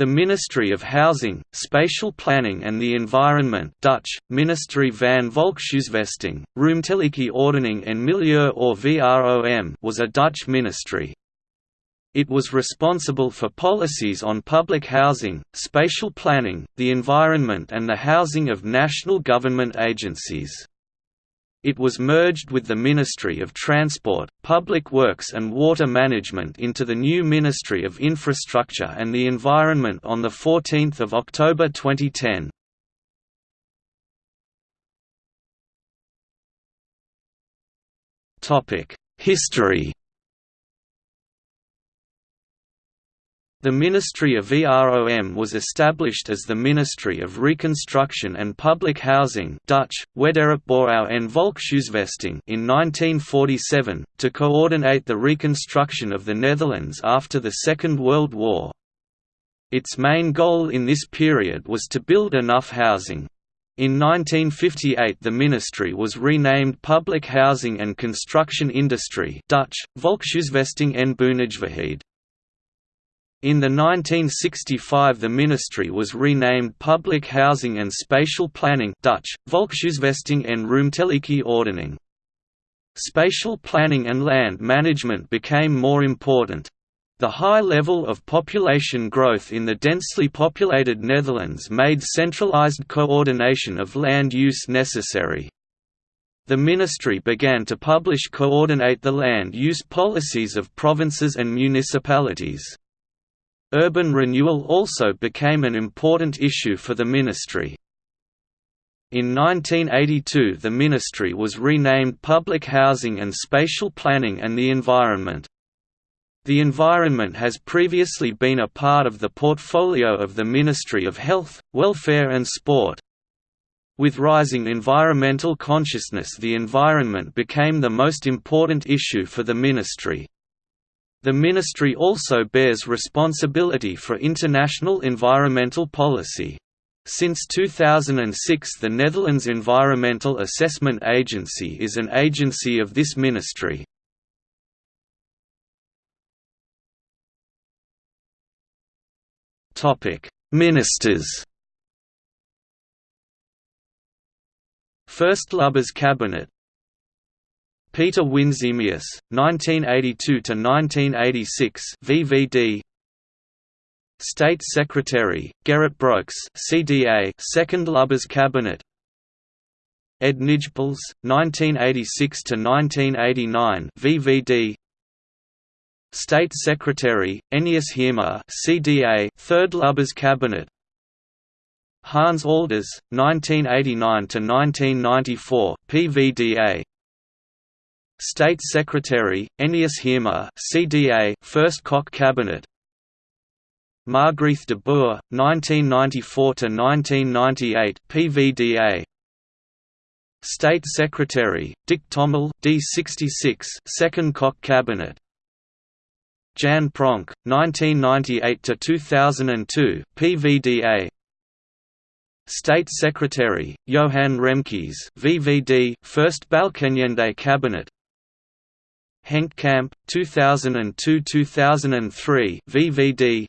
The Ministry of Housing, Spatial Planning and the Environment Dutch, Ministerie van Volkshuisvesting, Ruimtelijke Ordening en Milieu or VROM was a Dutch ministry. It was responsible for policies on public housing, spatial planning, the environment and the housing of national government agencies. It was merged with the Ministry of Transport, Public Works and Water Management into the new Ministry of Infrastructure and the Environment on 14 October 2010. History The Ministry of VROM was established as the Ministry of Reconstruction and Public Housing Dutch, Wederopbouw en Volkshuisvesting in 1947, to coordinate the reconstruction of the Netherlands after the Second World War. Its main goal in this period was to build enough housing. In 1958 the ministry was renamed Public Housing and Construction Industry Dutch, Volkshuisvesting en Bouwnijverheid. In the 1965 the ministry was renamed Public Housing and Spatial Planning Dutch, Volkshuisvesting en Ruimtelijke Ordening. Spatial planning and land management became more important. The high level of population growth in the densely populated Netherlands made centralized coordination of land use necessary. The ministry began to publish coordinate the land use policies of provinces and municipalities. Urban renewal also became an important issue for the ministry. In 1982 the ministry was renamed Public Housing and Spatial Planning and the Environment. The environment has previously been a part of the portfolio of the Ministry of Health, Welfare and Sport. With rising environmental consciousness the environment became the most important issue for the ministry. The ministry also bears responsibility for international environmental policy. Since 2006 the Netherlands Environmental Assessment Agency is an agency of this ministry. Ministers First Lubbers Cabinet Pieter Winsemius, 1982–1986 VVD State Secretary, Gerrit Brokx CDA Second Lubbers Cabinet. Ed Nijpels, 1986–1989 VVD State Secretary, Enneüs Heerma CDA Third Lubbers Cabinet. Hans Alders, 1989–1994 PVDA State Secretary, Enneüs Heerma CDA First Kok Cabinet. Margreeth de Boer, 1994–1998 PVDA State Secretary, Dick Tommel D66 Second Kok Cabinet. Jan Pronk, 1998–2002 PVDA State Secretary, Johan Remkes VVD First Balkenende Cabinet Henk Kamp, 2002–2003 VVD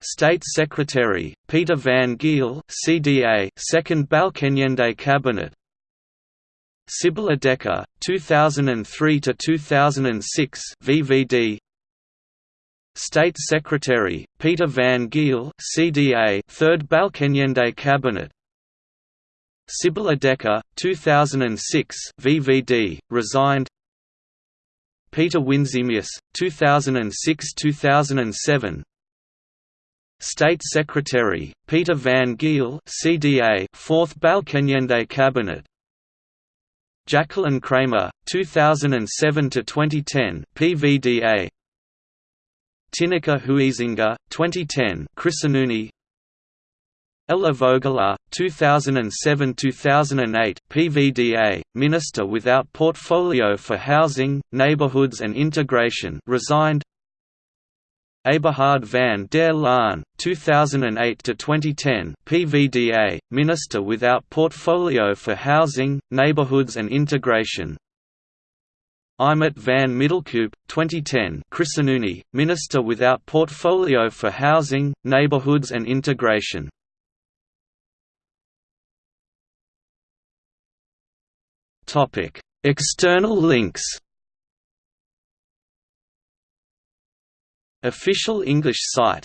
State Secretary, Pieter van Geel CDA Second Balkenende Cabinet. Sybilla Dekker, 2003–2006 VVD State Secretary, Pieter van Geel CDA Third Balkenende Cabinet. Sybilla Dekker, 2006 VVD, resigned Pieter Winsemius, 2006–2007 State Secretary, Pieter van Geel CDA 4th Balkenende Cabinet. Jacqueline Cramer, 2007–2010 PVDA Tineke Huizinga, 2010 ChristenUnie Ella Vogelaar, 2007–2008 PVDA, Minister without portfolio for Housing, Neighborhoods and Integration resigned Eberhard van der Laan, 2008–2010 PVDA, Minister without portfolio for Housing, Neighborhoods and Integration Eimert van Middelkoop, 2010 ChristenUnie, Minister without portfolio for housing, neighborhoods and integration. External links Official English site